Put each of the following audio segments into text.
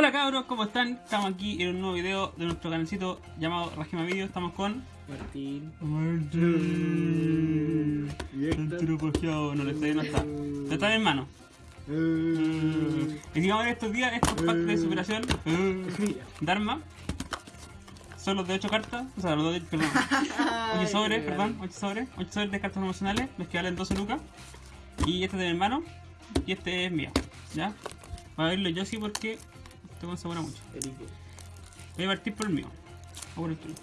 Hola cabros, ¿cómo están? Estamos aquí en un nuevo video de nuestro canalcito llamado Rajima Video. Estamos con... Martín. Martín. Posteado, no le está no está. Pero está en mi mano. Eh, Y digamos en estos días, estos packs de superación. Mira. Dharma. Son los de 8 cartas. O sea, los de... Perdón. 8 sobres, perdón. 8 sobres. 8 sobres de cartas promocionales. Los que valen 12 lucas. Y este es de mi hermano. Y este es mío. ¿Ya? Voy a verlo yo sí porque... Este me sabora mucho. Erique. Voy a partir por el mío. O por el tuyo.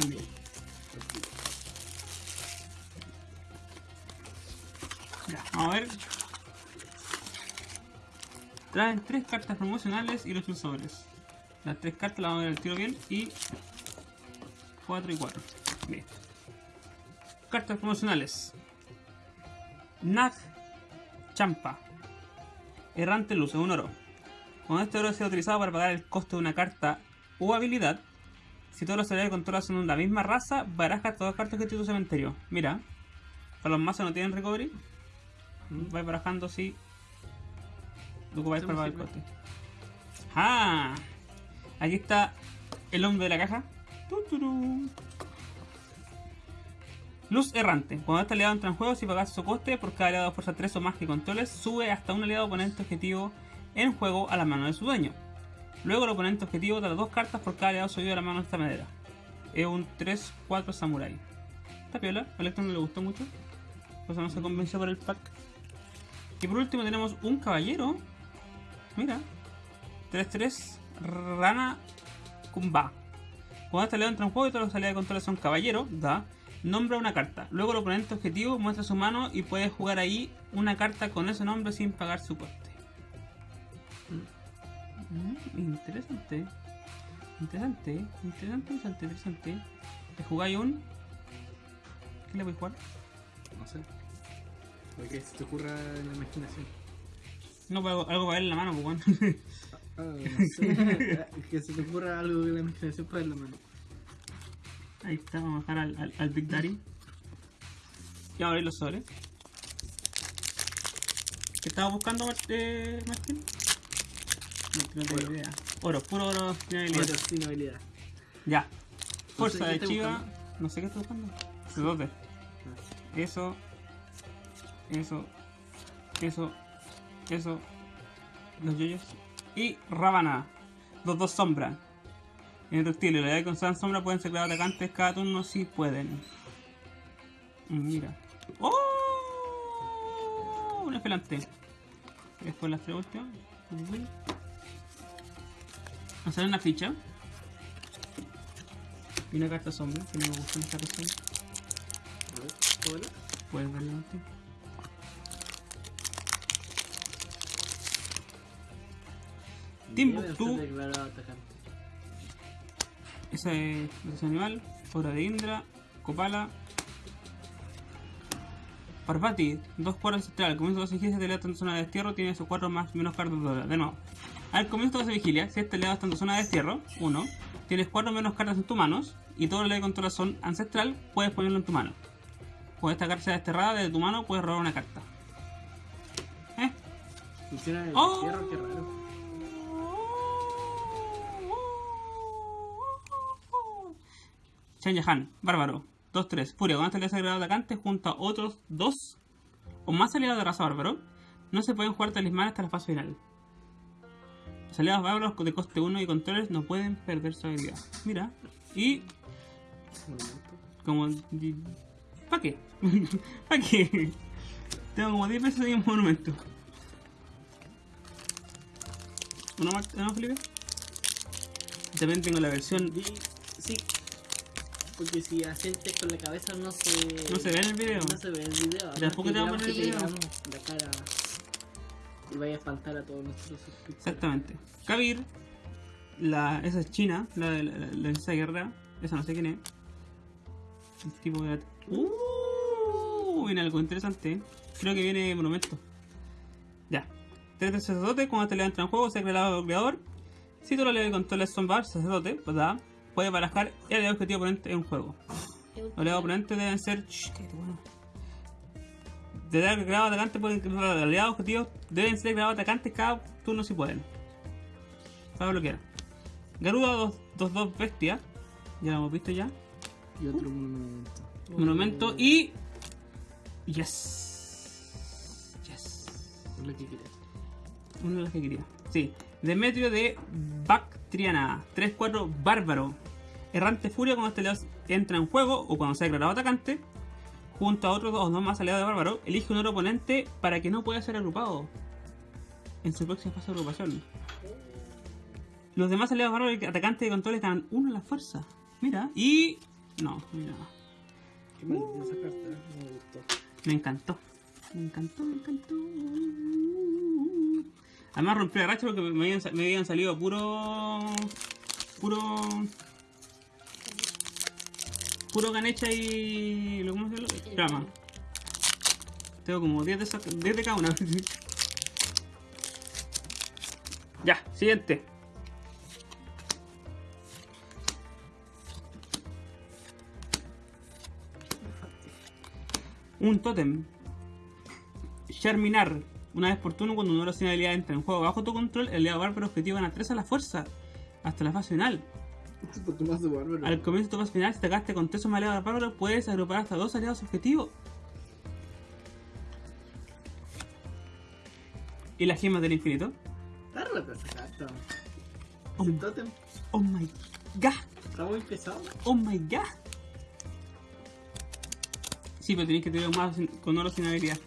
El mío. Ya, vamos a ver. Traen tres cartas promocionales y los sobres. Las tres cartas las vamos a ver al tiro bien y 4 y 4. Bien. Cartas promocionales. Nag Champa. Errante Luz, es un oro. Cuando este oro sea utilizado para pagar el costo de una carta u habilidad, si todos los aliados que controlas son de la misma raza, baraja todas las cartas que tiene tu cementerio. Mira, para los mazos no tienen recovery, vais barajando así. Lo Sí, para pagar el coste. ¡Ah! Aquí está el hombre de la caja. Luz errante. Cuando este aliado entra en juego, si pagas su coste por cada aliado de fuerza 3 o más que controles, sube hasta un aliado oponente objetivo en juego a la mano de su dueño. Luego el oponente objetivo da dos cartas por cada aliado subido a la mano de esta manera. Es un 3-4 samurai. Esta piola, a Electron no le gustó mucho. Pues no se convenció por el pack. Y por último tenemos un caballero. Mira. 3-3 Rana Kumba. Cuando este aliado entra en juego y todos los aliados de control son caballero, da, nombra una carta. Luego el oponente objetivo muestra su mano y puede jugar ahí una carta con ese nombre sin pagar su coste. Mm, interesante. Interesante, interesante, interesante, interesante. ¿Te jugáis un? ¿Qué le voy a jugar? No sé. Lo que se te ocurra en la imaginación. No, algo, algo para ver en la mano, pues bueno. Ah, no sé. que se te ocurra algo en la imaginación para la mano. Ahí está, vamos a dejar al, al, al Big Daddy. Y abrir los sobres. ¿Qué estaba buscando, eh, Martín? No, no tengo Oro. idea. Oro, puro oro sin habilidad. Sin habilidad. Ya. Fuerza ¿qué de Chiva. buscando? No sé qué estoy buscando. Eso. Eso. Eso. Eso. Los yoyos. Y Ravana. Los dos sombras. Indestructible. La idea de constante sombra pueden ser creados atacantes cada turno si pueden. Mm, Mira. ¡Oh! Un espelante. Después las tres últimas. Hacer una ficha. Y una carta sombra, que no me gustan las cartas sombra. A ver, ¿cómo era? Puedes un tiempo. Timbuktu. Ese es ese animal. Hora de Indra. Copala. Parvati. Dos cuadros ancestral. Al comienzo de su vigilia, si este aliado está en zona de destierro, tiene sus cuatro más menos cartas de dólar. De nuevo. Al comienzo de su vigilia, si este aliado está en tu zona de destierro, uno, tienes cuatro menos cartas en tus manos y todo el aliado que controlas son ancestral, puedes ponerlo en tu mano. Cuando esta carta sea desterrada desde tu mano, puedes robar una carta. ¿Eh? Funciona el Oh. destierro, qué raro. Chen Yahan, bárbaro. 2-3. Furia, cuando este aliado sea agregado atacante junto a otros dos o más aliados de raza bárbaro, no se pueden jugar talismanes hasta la fase final. Aliados bárbaros de coste 1 y controles no pueden perder su habilidad. Mira. Y Monumento. como... ¿Para qué? ¿Para qué? Tengo como 10 pesos de un monumento. ¿Uno más, ¿Uno más, Felipe? También tengo la versión... Sí. Porque si asientes con la cabeza no se... No se ve en el video. No se ve en el video. Tampoco te va a poner el video. la cara y vaya a espantar a todos nuestros suscriptores. Exactamente. Kabir, la, esa es China, la de la, la, esa guerra, esa no sé quién es. El tipo de. Uh, viene algo interesante. Creo que viene monumento. Ya. Tres de sacerdote, cuando te le entra en juego, se crea el creador. Si tú lo le controles son bar, sacerdote, ¿verdad? Puede barajar el objetivo oponente en juego. Los oponentes deben ser. Shh, cállate, bueno. De dar creado atacantes pueden aliados objetivos deben ser creados atacantes cada turno si pueden. para bloquear. Garuda 2-2 bestia. Ya lo hemos visto ya. Y otro monumento. Monumento y. Yes. Yes. Es lo que quería. Uno de los que quería. Sí. Demetrio de Bactriana. 3-4 Bárbaro. Errante Furia cuando este aliado entra en juego o cuando se ha declarado atacante. Junto a otros dos o dos más aliados de Bárbaro. Elige un otro oponente para que no pueda ser agrupado. En su próxima fase de agrupación. Los demás aliados bárbaros y atacantes de controles ganan uno en la fuerza. Mira. Y. No, mira. Qué maldita esa carta, me gustó. Me encantó. Me encantó, me encantó. Además rompí la racha porque me habían, me habían salido puro. Puro. Puro ganecha y. ¿Cómo se llama? Tengo como 10 de, esa- 10 de cada una. ya, siguiente. Un tótem. Sherminar. Una vez por turno, cuando oración de habilidad entra en juego bajo tu control, el aliado bárbaro objetivo gana 3 a la fuerza. Hasta la fase final. Al comienzo de tu final, si atacaste con 3 o más aliados bárbaros, puedes agrupar hasta 2 aliados objetivos. ¿Y las gemas del infinito? Está. Oh, oh my god. está muy pesado. Oh my god. Sí, pero tenéis que tener más con oro sin habilidad.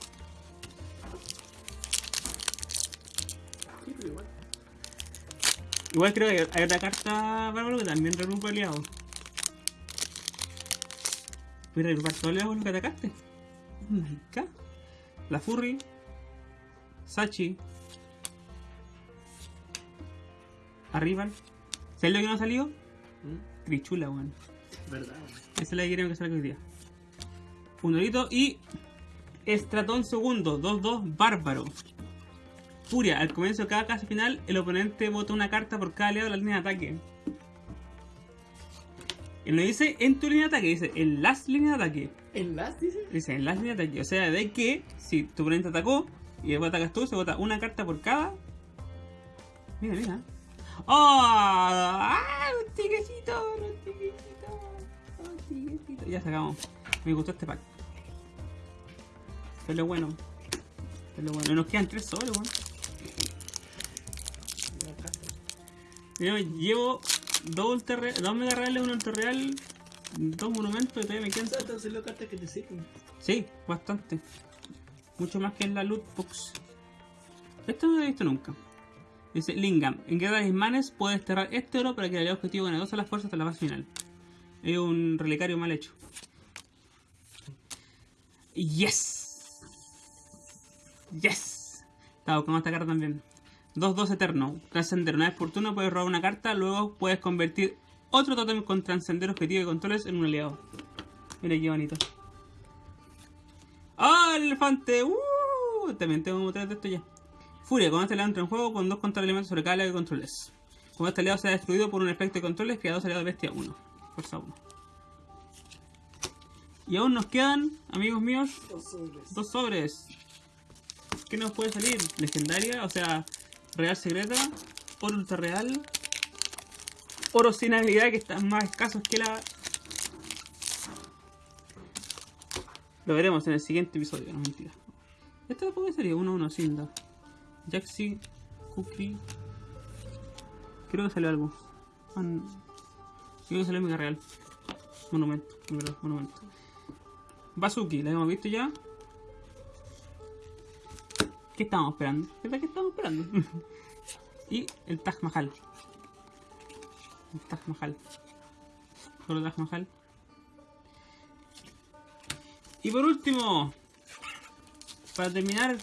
Igual creo que hay otra carta bárbaro que también regrupa aliados. Voy a regrupar todos los aliados con los que atacaste. God. La Furry. Sachi. Arrival. ¿Sabes lo que no ha salido? ¿Mm? Crichula, weón. ¿Verdad? weón? Esa es la que queremos que salga hoy día. Un orito y. Estratón segundo, 2-2, bárbaro. Furia, al comienzo de cada casa final, el oponente vota una carta por cada aliado de la línea de ataque. Y no dice en tu línea de ataque, dice en las líneas de ataque. ¿En las dice? Dice en las líneas de ataque. O sea, de que si tu oponente atacó y después atacas tú, se vota una carta por cada. Mira, mira. ¡Oh! ¡Ah! ¡Un tigrecito! ¡Un tigrecito! ¡Un tigrecito! Ya sacamos. Me gustó este pack. Es lo bueno. Es lo bueno. Y nos quedan tres sobres, weón. Mira, llevo dos, ultra dos mega reales, un ultra real, dos monumentos y todavía me quedan. Entonces las cartas que te sirven. Sí, bastante. Mucho más que en la loot box. Esto no lo he visto nunca. Dice Lingam, en guerra de Ismanes puedes desterrar este oro para que el objetivo gane dos a las fuerzas hasta la fase final. Es un relicario mal hecho. Yes. Yes. Estaba buscando esta carta también. 2-2 eterno. Trascender. Una vez por turno puedes robar una carta, luego puedes convertir otro totem con trascender objetivo y controles en un aliado. Mira qué bonito. ¡Ah, el elefante! ¡Uh! También tengo tres de esto ya. Furia, cuando este aliado entra en juego con dos contra elementos sobre cada aliado que controles. Cuando este aliado sea destruido por un efecto de controles, crea dos aliados de bestia 1. Fuerza 1. Y aún nos quedan, amigos míos, Dos sobres. dos sobres. ¿Qué nos puede salir? Legendaria, o sea, real secreta, oro ultra real, oro sin habilidad que están más escasos que la. Lo veremos en el siguiente episodio, no mentira. Esto puede sería 1-1 Sinda. Jaxi, Cookie. Creo que salió algo. Ah. Creo que salió Mega Real. Monumento, monumento. Bazuki, la hemos visto ya. ¿Qué estamos esperando? ¿Verdad que estamos esperando? y el Taj Mahal. El Taj Mahal. Solo Taj Mahal. Y por último, para terminar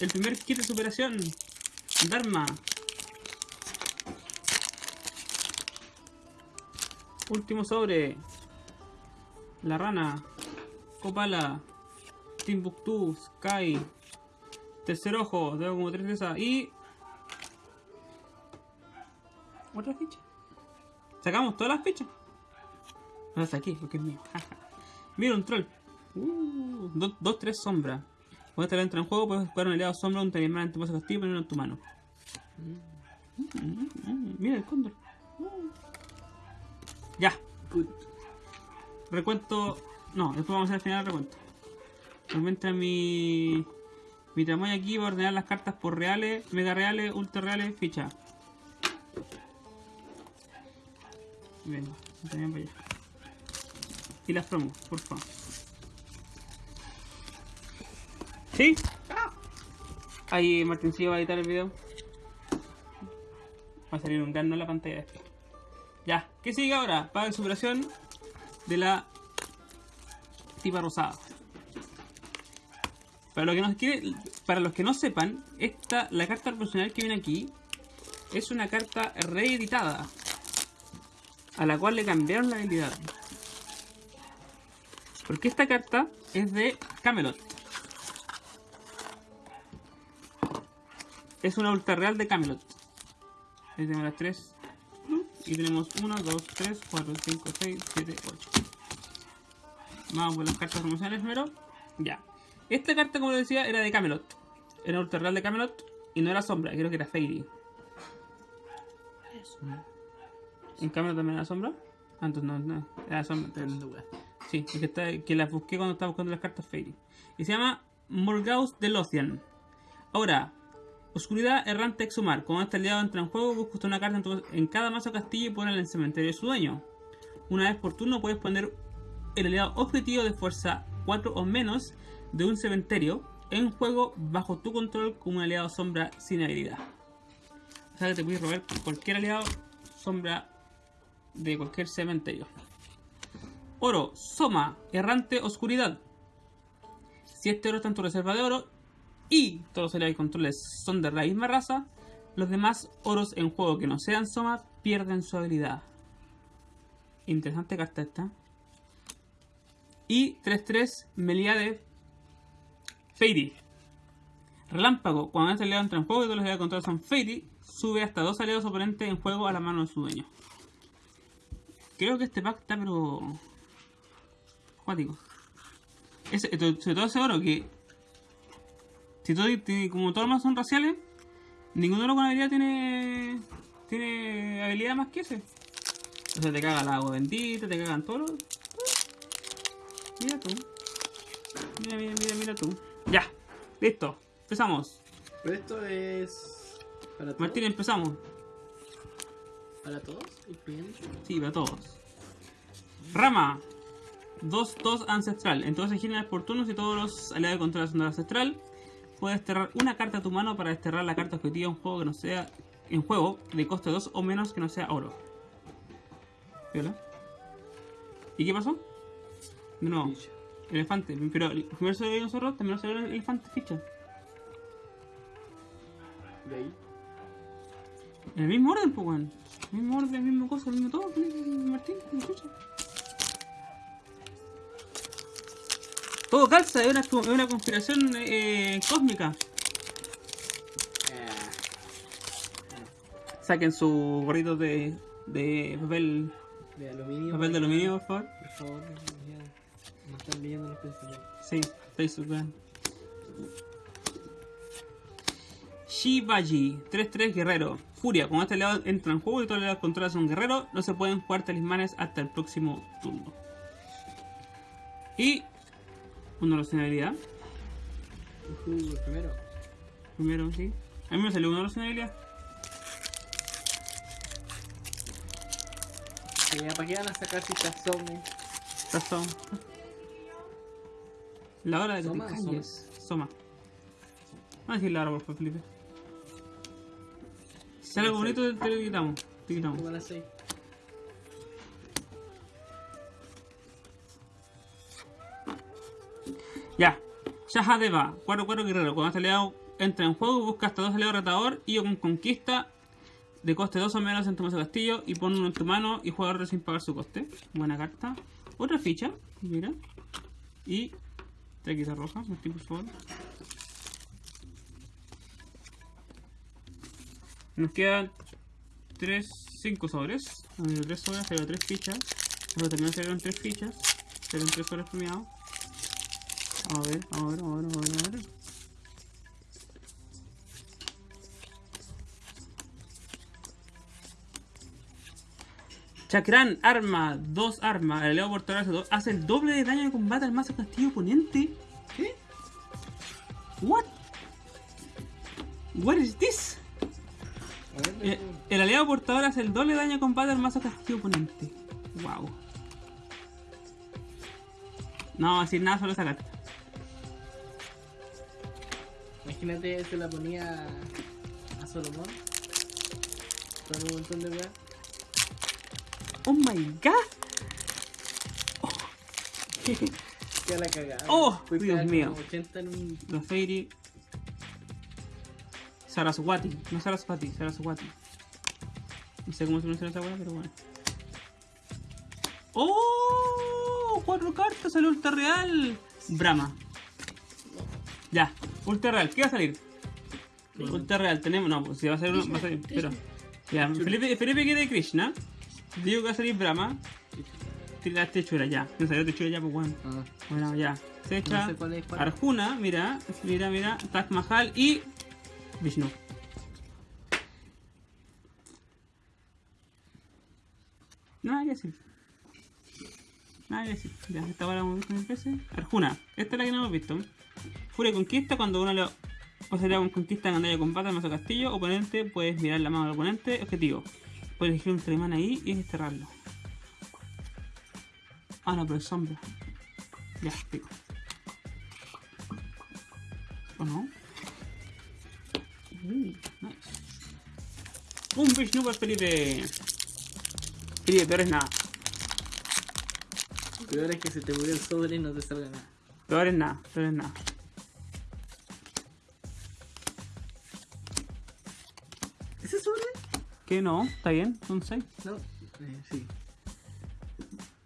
el primer kit de superación, Dharma. Último sobre. La rana. Copala. Timbuktu. Sky. Tercer ojo. Tengo como tres de esas. Y. Otra ficha. Sacamos todas las fichas. No las saqué porque es mío. Mira un troll. Uh, dos, tres sombras. Cuando este entra en juego, puedes jugar un aliado sombra, un talismán en tu castigo y ponerlo en tu mano. Mira el cóndor. Ya, recuento. No, después vamos a hacer al final el recuento. Mientras mi. Mi tramoya aquí va a ordenar las cartas por reales, mega reales, ultra reales, ficha. Venga, también para allá. Y las promos, por favor. ¿Sí? Ahí Martincillo va a editar el video. Va a salir un gran en la pantalla de. Ya, ¿qué sigue ahora? Paga de superación de la tipa rosada. Para, lo que nos quiere, para los que no sepan, esta, la carta profesional que viene aquí es una carta reeditada a la cual le cambiaron la habilidad. Porque esta carta es de Camelot. Es una ultra real de Camelot. Ahí tenemos las 3. Y tenemos 1, 2, 3, 4, 5, 6, 7, 8. Vamos con las cartas promocionales primero. Ya. Esta carta, como decía, era de Camelot. Era ultra real de Camelot. Y no era sombra, creo que era Fairy. ¿En Camelot también era sombra? Ah, entonces no, no. Era sombra. entonces. Sí, es que, está, que las busqué cuando estaba buscando las cartas Fairy. Y se llama Morgaus de Lothian. Ahora, Oscuridad Errante Exhumar. Cuando este aliado entra en juego, busca usted una carta en, tu- en cada mazo castillo y pone en el cementerio de su dueño. Una vez por turno puedes poner el aliado objetivo de fuerza 4 o menos de un cementerio en juego bajo tu control como un aliado sombra sin habilidad. O sea que te puedes robar cualquier aliado sombra de cualquier cementerio. Oro, Soma, Errante Oscuridad. Si este oro está en tu reserva de oro y todos los aliados y controles son de la misma raza, los demás oros en juego que no sean Soma pierden su habilidad. Interesante carta esta. Y 3-3 Meliade Fairy. Relámpago. Cuando este aliado entra en juego y todos los aliados de control son Fairy, sube hasta dos aliados oponentes en juego a la mano de su dueño. Creo que este pack está pero... To- sobre todo ese oro que... Si todo, como todos los más son raciales, ninguno oro con habilidad tiene... Tiene habilidad más que ese. O sea, te caga el agua bendita, te cagan todos los... Mira tú. Mira, mira, mira, mira tú. Ya, listo. Empezamos. Pero esto es. ¿Para todos? Martín, empezamos. ¿Para todos? ¿Y bien? Sí, para todos. Rama. 2-2 ancestral. Entonces giras por turno si todos los aliados de control son de ancestral. Puedes desterrar una carta a tu mano para desterrar la carta objetiva en juego que no sea. En juego de coste 2 o menos que no sea oro. ¿Viola? ¿Y qué pasó? Ficha. Elefante. Pero el- primero se ve un zorro, también se ve el elefante ficha. De ahí. En el mismo orden, pues, weón. El mismo orden, el mismo cosa, el mismo todo, Martín, ¿me escuchas? Todo calza, es una, es una conspiración eh, cósmica. Ah, Saquen su gorrito de, de papel, de aluminio. papel de aluminio, por favor. Por favor, ya. Me están leyendo los pensamientos. Sí, Facebook, weón. Shibaji, 3-3 guerrero. Furia, cuando este aliado entra en juego y todos los aliados controlan a un guerrero, no se pueden jugar talismanes hasta el próximo turno. Y una habilidad. Uh, el primero. Primero, sí. A mí me salió una habilidad. Ya, ¿Para qué van a sacar si Some? Razón. La hora de que ¿Soma te calles. Soma. Vamos a decir la hora, por favor, Felipe. Si sale algo bonito, te lo quitamos. Te quitamos. Como a las 6. Ya. Shahadeva, 4-4 guerrero. Cuando este aliado entra en juego, busca hasta dos aliados retador y con conquista de coste 2 o menos en tu mazo castillo y pone uno en tu mano y juega otro sin pagar su coste. Buena carta. Otra ficha, mira. Y traquita roja, por favor. Nos quedan 3, 5 sobres. Han ido 3 sobres, pero 3 fichas. Pero también salieron 3 fichas. Salieron 3 sobres premiados. Vamos a ver, a ver, a ver, a ver. Chakran, arma, dos armas. El aliado portador hace, do- hace el doble de daño de combate al mazo castillo oponente. ¿Qué? What? What is this? Ver, Eh, el aliado portador hace el doble de daño de combate al mazo castillo oponente. Wow. No decir nada sobre esa carta. Imagínate, se la ponía a Solomon. Con un montón de weas. Oh my god. Ya la cagada. Oh, Fui Dios mío. como 80 en un. Saraswati. No Saraswati, Saraswati. No sé cómo se pronuncia esa weá, pero bueno. ¡Oh! Cuatro cartas, salió Ultra Real. Brahma. Ya, Ultra Real. ¿Qué va a salir? Ultra Real, tenemos. No, pues si va a salir uno, va a salir. Pero. Ya, Felipe, Felipe quiere Krishna. Digo que va a salir Brahma. Tira Techura, ya. No salió Techura ya, pues bueno. Ah, Bueno, ya. Se echa No sé. Arjuna, mira, mira, mira, Taj Mahal y Vishnu. Nada que decir. Nada que decir. Ya, esta hora hemos visto mil veces. Arjuna, esta es la que no hemos visto. Furia conquista, cuando uno le posibilidad con conquista en de combate al mazo castillo, oponente, puedes mirar la mano del oponente, objetivo. Elegir un telemán ahí y desterrarlo. Ah, no, pero es sombra. Ya, pico. ¿O no? Uh, nice. Un Vishnu para Felipe. Felipe, peor es nada. Peor es que se te murió el sobre y no te salga nada. Peor es nada, peor es nada. ¿Qué no? ¿Está bien? Son 6. No. Eh, sí.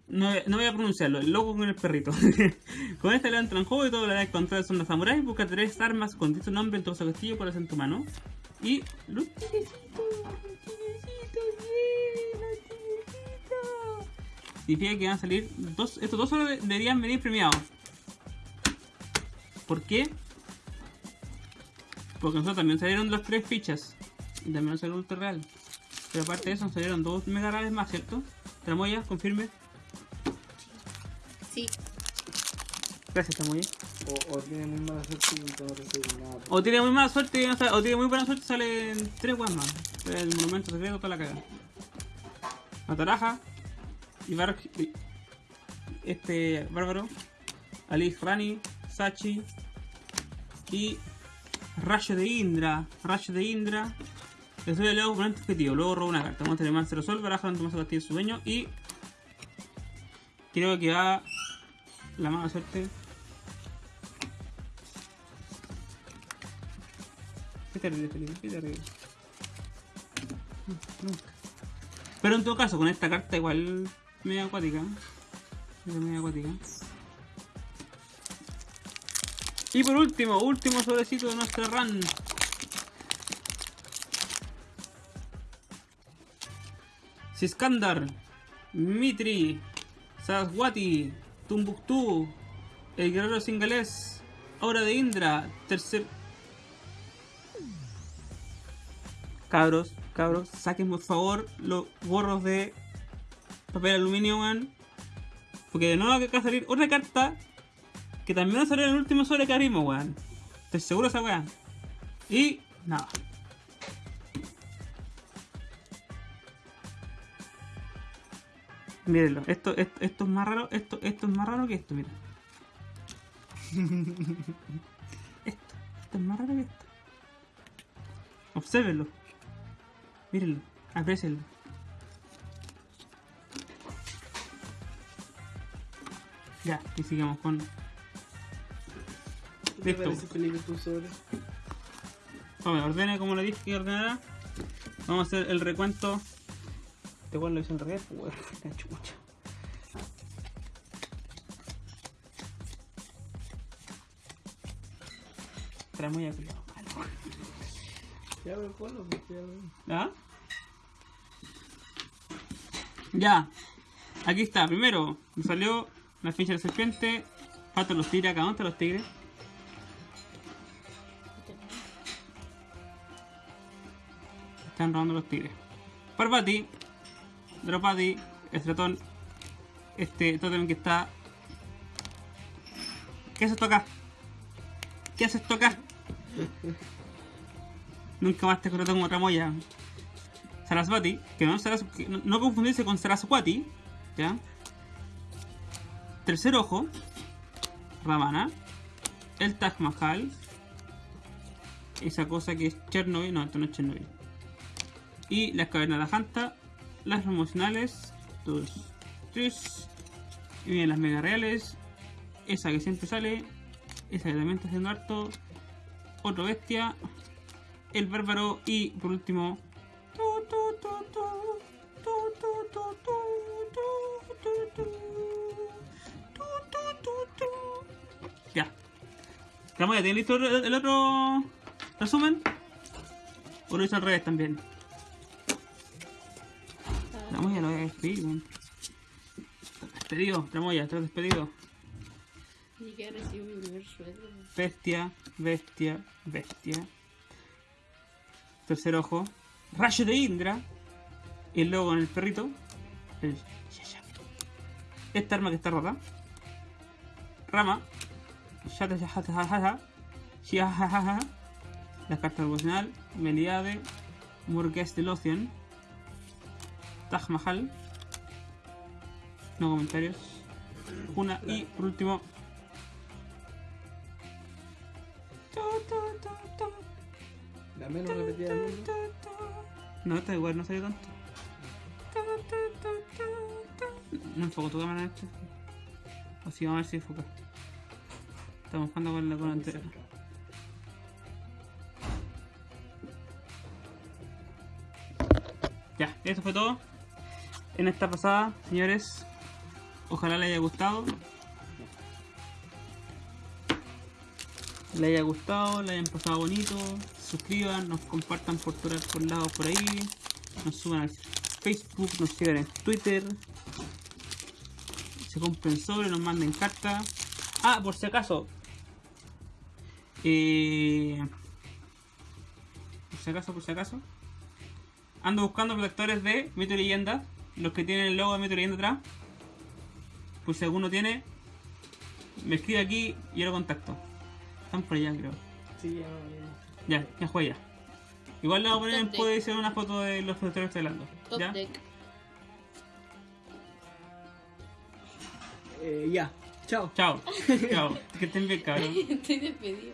No, no voy a pronunciarlo, el loco con el perrito. con esta le entran en juego y todo lo que encontrar son los samuráis. Busca tres armas con dicho nombre en tu castillo por en tu mano. Y los tirecitos, los. Significa que van a salir dos. Estos dos solo de- deberían venir premiados. ¿Por qué? Porque nosotros también salieron las tres fichas. Y también salió ultra real. Pero aparte de eso, nos salieron dos mega reales más, ¿cierto? Tramoya, confirme. Sí. Gracias, Tamoya. o, o tiene muy mala suerte y no recibe nada. O tiene muy mala suerte, y no sale- o tiene muy buena suerte, salen tres weas más. El monumento secreto, toda la caga. Mataraja, Ibar, este bárbaro, Alice Rani, Sachi y Rayo de Indra. Rayo de Indra. Destruye el oponente objetivo, luego roba una carta. Monster de Man se resuelve, baraja tu mazo castillo su dueño y. Creo que va la mala suerte. Qué terrible, Felipe, qué terrible. Nunca. Pero en todo caso, con esta carta igual media acuática. Media acuática. Y por último, último sobrecito de nuestra run. Siskandar, Mitri, Saraswati, Tumbuktu, el guerrero singalés, Aura de Indra, tercer... Cabros, cabros, saquen por favor los gorros de papel aluminio, weón. Porque de nuevo acá salir otra carta que también va a salir en el último sobre que abrimos, weón. Estoy seguro esa weá. Y nada. Mírenlo, esto, esto, esto es más raro, esto, esto es más raro que esto, mira. esto, esto es más raro que esto. Obsérvenlo. Mírenlo, aprecienlo. Ya, y sigamos con. ¿Qué te Listo. Vamos, ordene como le dije que ordenara. Vamos a hacer el recuento. Este weón lo hizo en revés, pues. La chucha. Trae muy malo. Ya, me ponlo, pues, ya. Aquí está. Primero, me salió la ficha de serpiente. Faltan los tigres acá. ¿Dónde están los tigres? Están robando los tigres. Parvati, Draupadi, este ratón, este totem que está... ¿Qué haces acá? ¿Qué haces acá? Nunca más te corto como otra moya. Sarasvati, que no, Saras- que no, confundirse con Saraswati, ¿ya? Tercer ojo, Ravana, el Taj Mahal, esa cosa que es Chernobyl, no, esto no es Chernobyl. Y las cavernas de la Janta, las promocionales, dos, tres, y vienen las mega reales, esa que siempre sale, esa que también está haciendo harto, otro bestia, el bárbaro y por último... Ya. ¿Estamos ya? ¿Tienen listo el otro resumen? O lo hice al revés también. Tramoya lo voy a despedir, weón. Despedido, Tramoya, estás despedido. Ni que recibo mi primer sueldo. Bestia, bestia, bestia. Tercer ojo. Rayo de Indra. Y luego con el perrito. El. Esta arma que está rota. Rama. Shata Shata Shata Shiajajaja. La carta devocional. Meliade. Murgues de Loción. Taj Mahal. No comentarios. Una y por último. La menos repetida del mundo. No, esta igual no salió tanto. No enfoco tu cámara en esto. O si vamos a ver si enfoca. Estamos jugando con la con entera. Ya, eso fue todo. En esta pasada, señores. Ojalá les haya gustado. Le haya gustado, le hayan pasado bonito. Suscriban, nos compartan por todos por lados por ahí. Nos suban al Facebook, nos sigan en Twitter. Se compren sobre, nos manden cartas. Ah, por si acaso. Eh, por si acaso, por si acaso. Ando buscando protectores de Mito y Leyenda. Los que tienen el logo de Leyenda atrás. Pues si alguno tiene, me escribe aquí y yo lo contacto. Están por allá, creo. Sí, ya, ya. Ya, fue ya. Igual le vamos a poner en deck. posición una foto de los estoy hablando. Top ¿Ya? deck. Eh, ya. Chao. Chao. Chao. Que estén bien, cabrón. Estoy despedido.